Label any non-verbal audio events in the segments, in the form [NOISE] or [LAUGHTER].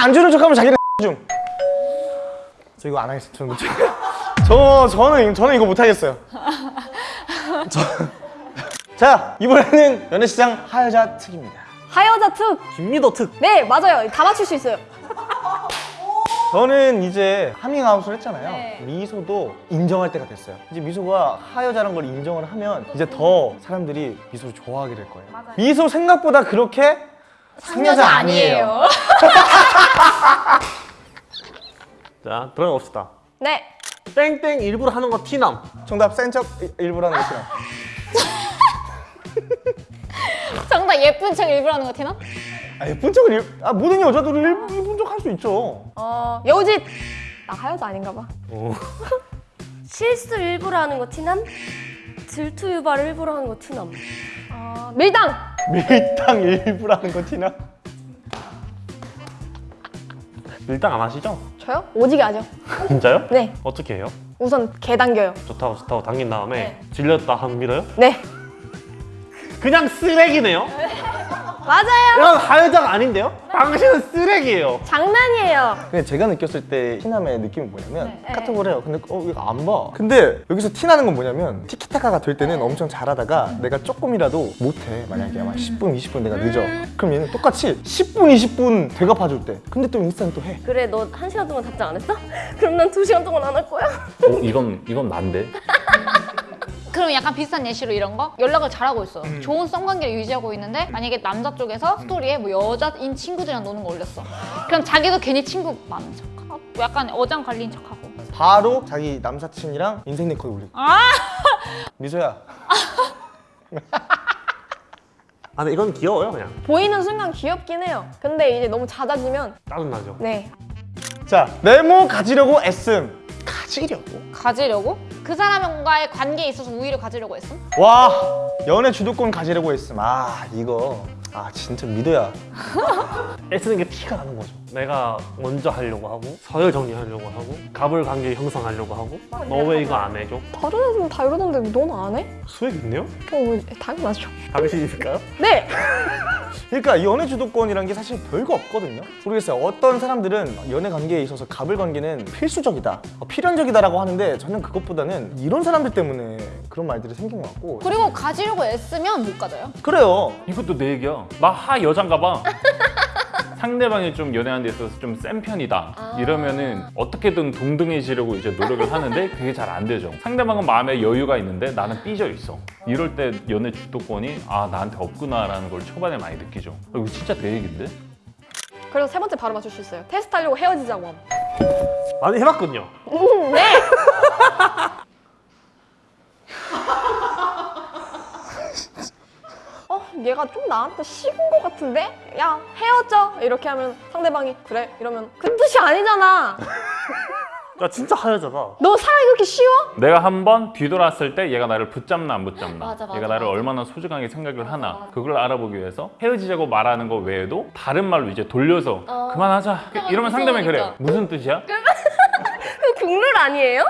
안 주는 척하면 자기는 중. [LAUGHS] 저 이거 안 하겠어요. [LAUGHS] 저 저는 저는 이거 못 하겠어요. [LAUGHS] 저... 자 이번에는 연애시장 하여자 특입니다. 하여자 특! 김미도 특. 네, 맞아요. 다 맞출 수 있어요. 저는 이제 하밍아웃을 했잖아요. 네. 미소도 인정할 때가 됐어요. 이제 미소가 하여자라는 걸 인정을 하면 이제 더 사람들이 미소를 좋아하게 될 거예요. 맞아요. 미소 생각보다 그렇게 상여자 아니에요. [LAUGHS] 자 들어봅시다 네. 땡땡 일부러 하는 거 티남 정답 센 척 일부러 하는 것이라. [LAUGHS] 정답 예쁜 척 일부러 하는 거 티나? 아 예쁜 척을 일... 아 모든 여자들이 일- 예쁜 척 할 수 있죠. 어, 여우짓! 나 하여자 아닌가 봐. [LAUGHS] 실수 일부러 하는 거 티남? 질투 유발 일부러 하는 거 티남? 어, 밀당! 밀당 일부러 하는 거 티나. 일당 안 하시죠? 저요? 오지게 하죠. 진짜요? 네. 어떻게 해요? 우선 개 당겨요. 좋다고 좋다고 당긴 다음에 네. 질렸다 하면 밀어요? 네. 그냥 쓰레기네요? 맞아요! 이건 하여자가 아닌데요? 당신은 쓰레기예요 장난이에요. 근데 제가 느꼈을 때 티남의 느낌이 뭐냐면 네. 카톡을 해요. 근데 어 이거 안 봐. 근데 여기서 티나는 건 뭐냐면 티키타카가 될 때는 엄청 잘하다가 내가 조금이라도 못해. 만약에 막 10분, 20분 내가 늦어. 그럼 얘는 똑같이 10분, 20분 되갚아줄 때. 근데 또 인스타는 또 해. 그래 너 한 시간 동안 답장 안 했어? [LAUGHS] 그럼 난 두 시간 동안 안 할 거야? 어, 이건 이건 난데? [LAUGHS] 그럼 약간 비슷한 예시로 이런 거? 연락을 잘하고 있어. 음. 좋은 썸관계를 유지하고 있는데 만약에 남자 쪽에서 스토리에 뭐 여자인 친구들이랑 노는 거 올렸어. 그럼 자기도 괜히 친구 많은 척하고 약간 어장 관리인 척하고. 바로 자기 남사친이랑 인생 네컷 올리고. 아! 미소야. [LAUGHS] 아 근데 이건 귀여워요 그냥 보이는 순간 귀엽긴 해요. 근데 이제 너무 잦아지면 짜증나죠? 네. 자 메모 가지려고 애씀. 가지려고? 가지려고? 그 사람과의 관계에 있어서 우위를 가지려고 했음? 와 연애 주도권 가지려고 애씀. 아 이거 아 진짜 미도야. [LAUGHS] 애쓰는 게 티가 나는 거죠 내가 먼저 하려고 하고 서열 정리하려고 하고 갑을 관계 형성하려고 하고 너왜 이거 안 해줘? 다른 애들은 다 이러던데 넌 안 해? 수액 있네요? 어, 뭐, 당연하죠. 당신이실까요? 네! [LAUGHS] 그러니까 연애 주도권이란 게 사실 별거 없거든요. 모르겠어요. 어떤 사람들은 연애 관계에 있어서 갑을 관계는 필수적이다, 어, 필연적이다라고 하는데 저는 그것보다는 이런 사람들 때문에 그런 말들이 생긴 것 같고. 그리고 가지려고 애쓰면 못 가져요. 그래요. 이것도 내 얘기야. 나 하 여잔가 봐. [LAUGHS] 상대방이 좀 연애하는 데 있어서 좀 센 편이다. 이러면은 어떻게든 동등해지려고 이제 노력을 하는데 그게 잘 안 되죠. 상대방은 마음에 여유가 있는데 나는 삐져 있어. 이럴 때 연애 주도권이 아 나한테 없구나 라는 걸 초반에 많이 느끼죠. 아, 이거 진짜 내 얘긴데? 그래서 세 번째 바로 맞출 수 있어요. 테스트 하려고 헤어지자고 함. 많이 해봤군요 어, 얘가 좀 나한테 식은 것 같은데? 야, 헤어져! 이렇게 하면 상대방이 그래? 이러면 그 뜻이 아니잖아! [LAUGHS] 나 진짜 하여자다 너 사랑이 그렇게 쉬워? 내가 한 번 뒤돌았을 때 얘가 나를 붙잡나 안 붙잡나 맞아, 맞아, 얘가 나를 맞아. 얼마나 소중하게 생각을 하나 그걸 알아보기 위해서 헤어지자고 말하는 거 외에도 다른 말로 이제 돌려서 어. 그만하자 이러면 상대방이 그래. 무슨 뜻이야? 그 [LAUGHS] 국룰 아니에요?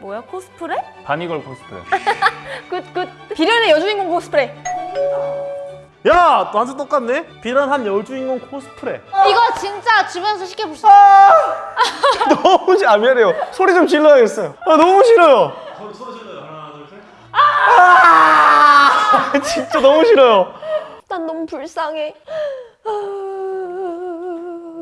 뭐야 코스프레? 바니걸 코스프레 그, 그, 비련의 여주인공 코스프레. 야 완전 똑같네 비련한 여주인공 코스프레 이거 진짜 주변에서 쉽게 볼수 있어. [LAUGHS] 너무 시- 아 미안해요. 소리 좀 질러야겠어요. 아 너무 싫어요. 소리 소리 질러요. 하나 둘 셋. 아 [LAUGHS] 진짜 너무 싫어요. 난 너무 불쌍해.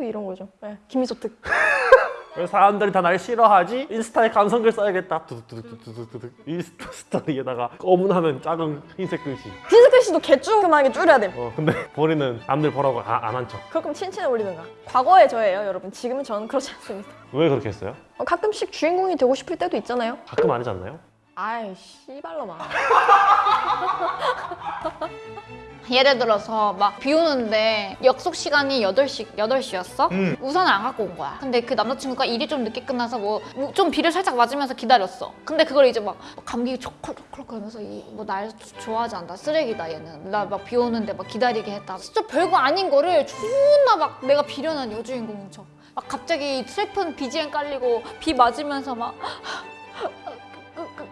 이런 거죠. 네, 김미소 특. [LAUGHS] 왜 사람들이 다 날 싫어하지? 인스타에 감성글 써야겠다 두둑두둑두둑두둑 인스타 스토리에다가 검은 하면 작은 흰색 글씨 흰색 씨도 개쭈그만하게 줄여야 돼. 어 근데 본인은 남들 보라고 안한척왜 그럼 칭찬해 올리든가. 과거의 저예요, 여러분. 지금은 저는 그렇지 않습니다. 그렇게 했어요? 어, 가끔씩 주인공이 되고 싶을 때도 있잖아요. 가끔 아니지 않나요? 아이, 씨발로마. [LAUGHS] 예를 들어서 막 비 오는데 약속 시간이 8시, 8시였어? 음. 우산을 안 갖고 온 거야. 근데 그 남자친구가 일이 좀 늦게 끝나서 뭐 좀 비를 살짝 맞으면서 기다렸어. 근데 그걸 이제 막 감기 초콜초콜 그러면서 뭐 날 좋아하지 않다. 쓰레기다 얘는. 나 막 비 오는데 막 기다리게 했다. 진짜 별거 아닌 거를 존나 막 내가 비련한 여주인공인 척. 막 갑자기 슬픈 BGM 깔리고 비 맞으면서 막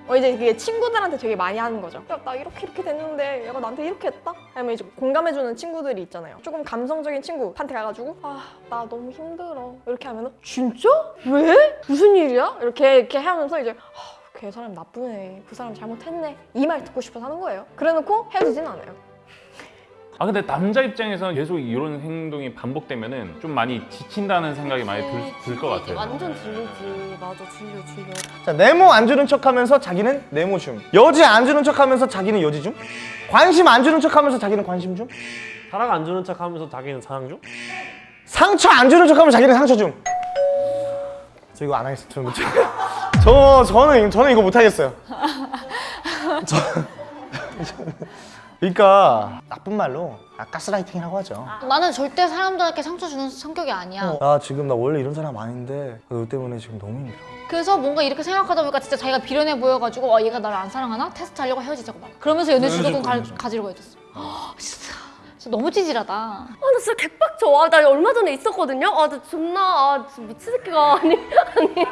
어, 이제 그게 친구들한테 되게 많이 하는 거죠. 야, 나 이렇게 이렇게 됐는데 얘가 나한테 이렇게 했다? 아니면 이제 공감해주는 친구들이 있잖아요. 조금 감성적인 친구한테 가가지고 아, 나 너무 힘들어. 이렇게 하면 은 진짜? 왜? 무슨 일이야? 이렇게 이렇게 하면서 이제 아, 걔 사람 나쁘네. 그 사람 잘못했네. 이 말 듣고 싶어서 하는 거예요. 그래놓고 헤어지진 않아요. 아 근데 남자 입장에서는 계속 이런 행동이 반복되면 은 좀 많이 지친다는 생각이 많이 들 것 같아요. 완전 질리지. 맞아, 질려, 질려. 자 네모 안 주는 척 하면서 자기는 네모 줌 여지 안 주는 척 하면서 자기는 여지 줌 관심 안 주는 척 하면서 자기는 관심 줌 사랑 안 주는 척 하면서 자기는 사랑 중? 상처 안 주는 척 하면 자기는 상처 줌. 저 이거 안 하겠어요. 저는 못. [LAUGHS] 저 저는 저는 이거 못 하겠어요. [LAUGHS] [LAUGHS] 저, 그러니까 나쁜 말로 아, 가스라이팅이라고 하죠. 나는 절대 사람들한테 상처 주는 성격이 아니야. 아 지금 나 원래 이런 사람 아닌데 너 때문에 지금 너무 힘들어. 그래서 뭔가 이렇게 생각하다 보니까 진짜 자기가 비련해 보여가지고 아 얘가 나를 안 사랑하나? 테스트 하려고 헤어지자고 막 그러면서 연애 중독은 가, 가지려고 해줬어 아, [GASPS] 진짜, 진짜 너무 찌질하다 아, 나 진짜 개빡쳐. 아, 나 얼마 전에 있었거든요? 아, 나 존나, 아, 진짜 미친 새끼가. [LAUGHS] 아니,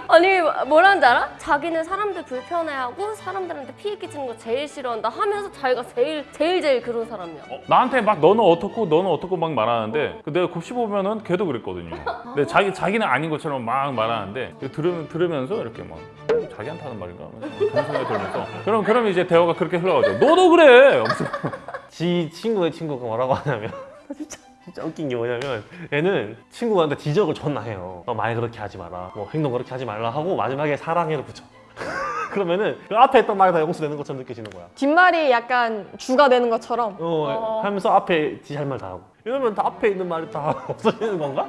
아니, 아니, 뭐라는지 알아? 자기는 사람들 불편해하고 사람들한테 피해 끼치는 거 제일 싫어한다 하면서 자기가 제일, 제일, 제일 그런 사람이야. 어, 나한테 막 너는 어떻고 너는 어떻고 막 말하는데 그 내가 곱씹어 보면은 걔도 그랬거든요. 근데 자기 자기는 아닌 것처럼 막 말하는데 들으, 들으면서 이렇게 막 어, 자기한테 하는 말인가 그런 생각이 들면서 그럼 그럼 이제 대화가 그렇게 흘러가죠. 너도 그래. 지 친구의 친구가 뭐라고 하냐면 진짜 [LAUGHS] 진짜 웃긴 게 뭐냐면 얘는 친구한테 지적을 존나 해요. 너 말 그렇게 하지 마라. 뭐 행동 그렇게 하지 말라 하고 마지막에 사랑해를 붙여. [LAUGHS] 그러면은 그 앞에 했던 말이 다 용서되는 것처럼 느껴지는 거야. 뒷말이 약간 주가 되는 것처럼 어, 하면서 앞에 지 할 말 다 하고. 이러면 다 앞에 있는 말이 다 [LAUGHS] 없어지는 건가?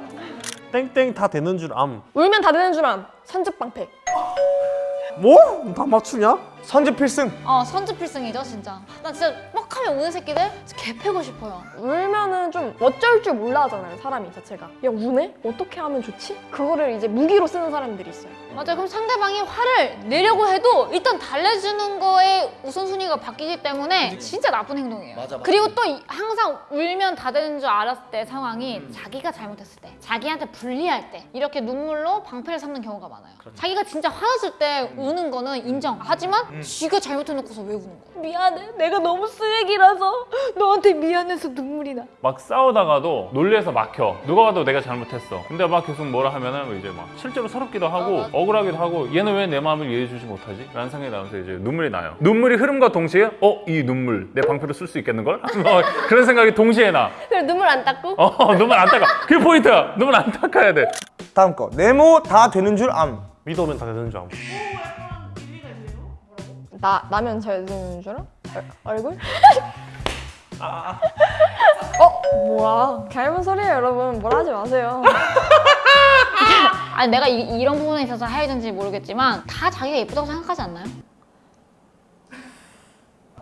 땡땡 다 되는 줄 암. 울면 다 되는 줄 암. 선즙방패. 뭐? 다 맞추냐? 선제 필승. 어 선지필승이죠 진짜. 나 진짜 뻑 하면 우는 새끼들 개 패고 싶어요. 울면은 좀 어쩔 줄 몰라 하잖아요 사람이 자체가. 야 우네? 어떻게 하면 좋지? 그거를 이제 무기로 쓰는 사람들이 있어요. 맞아요. 그럼 상대방이 화를 내려고 해도 일단 달래주는 거에 우선순위가 바뀌기 때문에 진짜 나쁜 행동이에요. 그리고 또 이- 항상 울면 다 되는 줄 알았을 때 상황이 자기가 잘못했을 때 자기한테 불리할 때 이렇게 눈물로 방패를 삼는 경우가 많아요. 자기가 진짜 화났을 때 우는 거는 인정. 하지만 쥐가 잘못해놓고서 왜 우는 거야 미안해 내가 너무 쓰레기라서 너한테 미안해서 눈물이 나 막 싸우다가도 놀래서 막혀. 누가 봐도 내가 잘못했어. 근데 막 계속 뭐라 하면은 이제 막 실제로 서럽기도 하고 억울하기도 하고 얘는 왜 내 마음을 이해해주지 못하지? 라는 생각이 나면서 이제 눈물이 나요. 눈물이 흐름과 동시에 어? 이 눈물 내 방패로 쓸 수 있겠는걸? [LAUGHS] 뭐 그런 생각이 동시에 나. 그래, 눈물 안 닦고? 어 눈물 안 닦아. 그게 포인트야. 눈물 안 닦아야 돼. 다음 거 네모 다 되는 줄 암. 믿어오면 다 되는 줄 암. 나 나면 잘 되는 줄 알아? 얼- 얼굴? [LAUGHS] 어 뭐야 닮은 소리예요 여러분 뭐라 하지 마세요 아니 내가 이, 런 부분에 있어서 하얘진지 모르겠지만 다 자기가 예쁘다고 생각하지 않나요?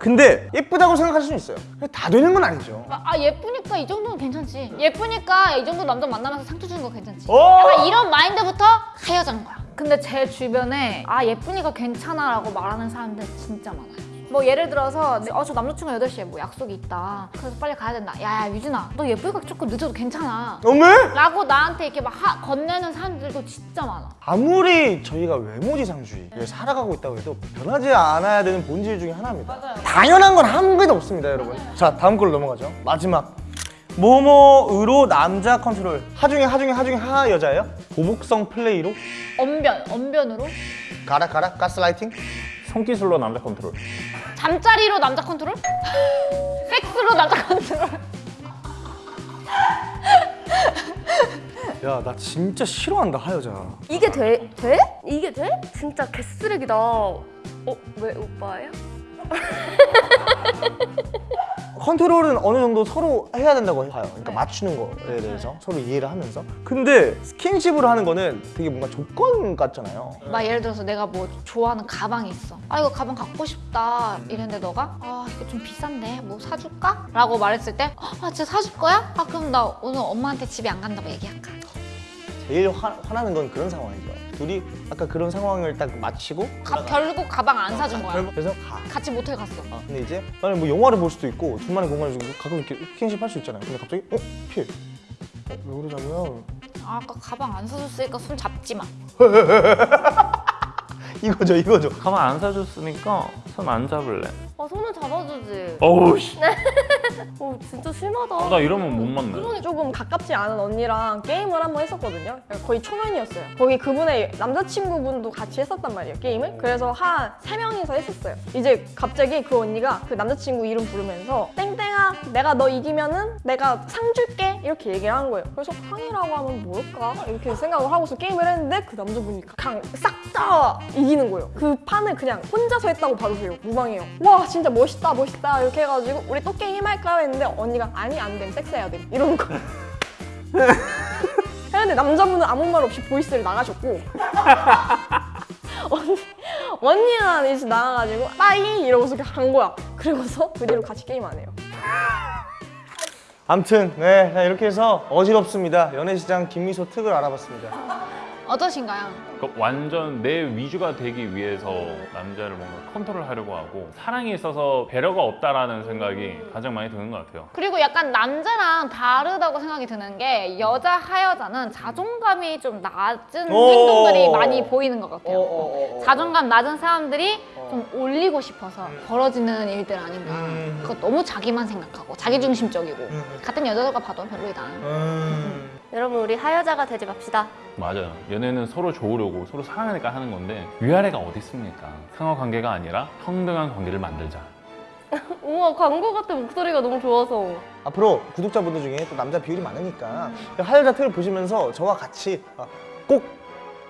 근데 예쁘다고 생각할 수는 있어요. 근데 다 되는 건 아니죠. 아, 아, 예쁘니까 이 정도는 괜찮지 예쁘니까 이 정도 남자 만나면서 상처 주는 거 괜찮지 오! 약간 이런 마인드부터 하여자는 거야 근데 제 주변에 아 예쁘니까 괜찮아 라고 말하는 사람들 진짜 많아요 뭐 예를 들어서 어 저 남자친구 8시에 뭐 약속이 있다 그래서 빨리 가야 된다 야야 유진아 너 예쁘니까 조금 늦어도 괜찮아 어메? 라고 나한테 이렇게 막 하- 건네는 사람들도 진짜 많아 아무리 저희가 외모지상주의 를 살아가고 있다고 해도 변하지 않아야 되는 본질 중에 하나입니다. 맞아요. 당연한 건 한 개도 없습니다, 여러분. 자, 다음 걸로 넘어가죠. 마지막. 모모으로 남자 컨트롤. 하중에 하중에 하중에 하 여자예요? 보복성 플레이로 언변 언변으로 가라 가라 가스라이팅? 손기술로 남자 컨트롤. 잠자리로 남자 컨트롤? 섹스로 남자 컨트롤? 야, 나 진짜 싫어한다, 하여자. 이게 돼? 돼? 이게 돼? 진짜 개쓰레기다. 어, 왜 오빠예요? [LAUGHS] 컨트롤은 어느 정도 서로 해야 된다고 봐요. 그러니까 맞추는 거에 대해서 서로 이해를 하면서. 근데 스킨십으로 하는 거는 되게 뭔가 조건 같잖아요. 막 예를 들어서 내가 뭐 좋아하는 가방이 있어 아 이거 가방 갖고 싶다 이랬는데 너가 아 이거 좀 비싼데 뭐 사줄까? 라고 말했을 때아 진짜 사줄 거야? 아 그럼 나 오늘 엄마한테 집에 안 간다고 얘기할까? 제일 화, 화나는 건 그런 상황이죠. 둘이 아까 그런 상황을 딱 마치고 가- 결국 가방 안 사준 거야 그래서 가. 같이 모텔 갔어 아, 근데 이제 나는 뭐 영화를 볼 수도 있고 둘만의 공간을 주고 가끔 이렇게 스킨십 할 수 있잖아요. 근데 갑자기 어? 피해. 어, 왜 그러자고요? 아, 아까 가방 안 사줬으니까 손 잡지 마 [LAUGHS] 이거죠 이거죠. 가만 안 사줬으니까 손 안 잡을래. 아 손은 잡아주지. 어우 씨. [LAUGHS] 어 진짜 심하다. 나 이러면 못 만나. 조금 가깝지 않은 언니랑 게임을 한번 했었거든요. 거의 초면이었어요. 거기 그분의 남자친구분도 같이 했었단 말이에요, 게임을. 그래서 한 세명이서 했었어요. 이제 갑자기 그 언니가 그 남자친구 이름 부르면서 땡땡아, 내가 너 이기면은 내가 상 줄게. 이렇게 얘기를 한 거예요. 그래서 상이라고 하면 뭘까? 이렇게 생각을 하고서 게임을 했는데 그 남자분이 그냥 싹다 이기는 거예요. 그 판을 그냥 혼자서 했다고 봐도 돼요. 무방해요. 와, 진짜 멋있다, 멋있다. 이렇게 해가지고 우리 또 게임 할까요? 했는데 언니가 아니, 안 됨. 섹스해야 돼. 이러는 거예요. [LAUGHS] 했는데 남자분은 아무 말 없이 voice를 나가셨고 [LAUGHS] 언니, 언니는 이제 나가가지고 bye 이러고서 간 거야 그리고서 그 뒤로 같이 게임 안 해요 [LAUGHS] 암튼 네 자, 이렇게 해서 어지럽습니다. 연애시장 김미소 특을 알아봤습니다. 어떠신가요? 그러니까 완전 내 위주가 되기 위해서 남자를 뭔가 컨트롤하려고 하고 사랑에 있어서 배려가 없다라는 생각이 가장 많이 드는 것 같아요. 그리고 약간 남자랑 다르다고 생각이 드는 게 여자 하여자는 자존감이 좀 낮은 오. 행동들이 많이 보이는 것 같아요. 어, 자존감 낮은 사람들이 좀 올리고 싶어서 벌어지는 일들 아닌가. 음. 그거 너무 자기만 생각하고 자기중심적이고 음. 같은 여자들과 봐도 별로이다. 음. 여러분 우리 하여자가 되지 맙시다. 맞아요. 연애는 서로 좋으려고 서로 사랑하니까 하는 건데 위아래가 어디 있습니까? 상호 관계가 아니라 평등한 관계를 만들자. [LAUGHS] 우와 광고 같은 목소리가 너무 좋아서. 앞으로 구독자분들 중에 또 남자 비율이 많으니까 하여자 특을 보시면서 저와 같이 아, 꼭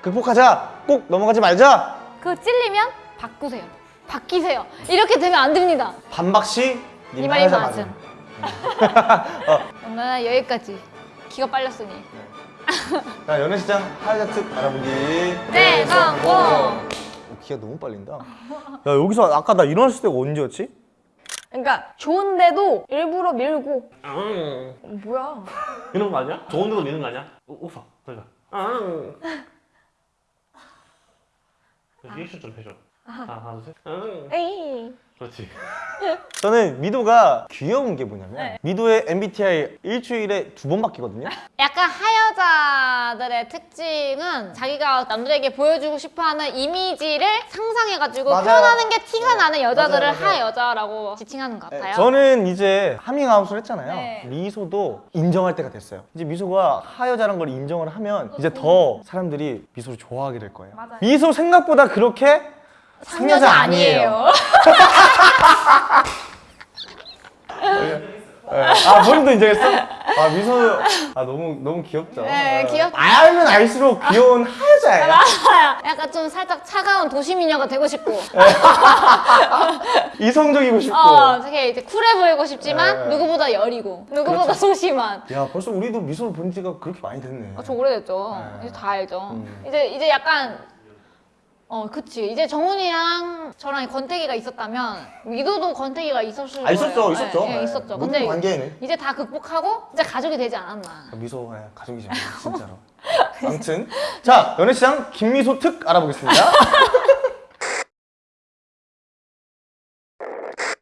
극복하자, 꼭 넘어가지 말자. 그거 찔리면 바꾸세요. 바뀌세요. 이렇게 되면 안 됩니다. 반박시 이님 말이 하여자 맞음. 맞음. [LAUGHS] 오늘 여기까지. 기가 빨렸으니. 자 연애시장 하여자 특 알아보기. 네, 성공! 오, 기가 너무 빨린다. 야 여기서 아까 나 일어났을 때가 언제였지? 그러니까 좋은데도 일부러 밀고 어, 뭐야 이런 거 아니야? 좋은 데도 미는 거 아니야? 우- 웃어. 그러니까. 아. 리액션 좀 해줘. 하나, 둘, 셋. 아. 에이 그렇지. [LAUGHS] 저는 미도가 귀여운 게 뭐냐면 네. 미도의 MBTI 일주일에 두 번 바뀌거든요. 약간 하여자들의 특징은 자기가 남들에게 보여주고 싶어하는 이미지를 상상해가지고 맞아요. 표현하는 게 티가 나는 여자들을 맞아요, 맞아요. 하여자라고 지칭하는 것 같아요. 저는 이제 하밍아웃을 했잖아요. 네. 미소도 인정할 때가 됐어요. 이제 미소가 하여자라는 걸 인정을 하면 이제 더 사람들이 미소를 좋아하게 될 거예요. 맞아요. 미소 생각보다 그렇게 상여자 아니에요. 네. 아 본인도 인정했어? 아 미소 아 너무 너무 귀엽죠. 네, 귀엽- 알면 알수록 귀여운 하여자예요. 약간 좀 살짝 차가운 도시 미녀가 되고 싶고 [LAUGHS] 이성적이고 싶고. 어, 되게 이제 쿨해 보이고 싶지만 네. 누구보다 여리고 누구보다 소심한 야 벌써 우리도 미소를 본 지가 그렇게 많이 됐네. 아, 저 오래됐죠. 네. 이제 다 알죠. 음. 이제 이제 약간 어, 그치. 이제 정훈이랑 저랑 권태기가 있었다면 미도도 권태기가 있었을 아 있었죠, 거예요. 있었죠. 예, 예, 있었죠. 모든 근데 관계에는 이제 다 극복하고 이제 가족이 되지 않았나. 미소 예, 가족이죠 진짜로. [LAUGHS] 아무튼 자 연애시장 김미소 특 알아보겠습니다. [LAUGHS]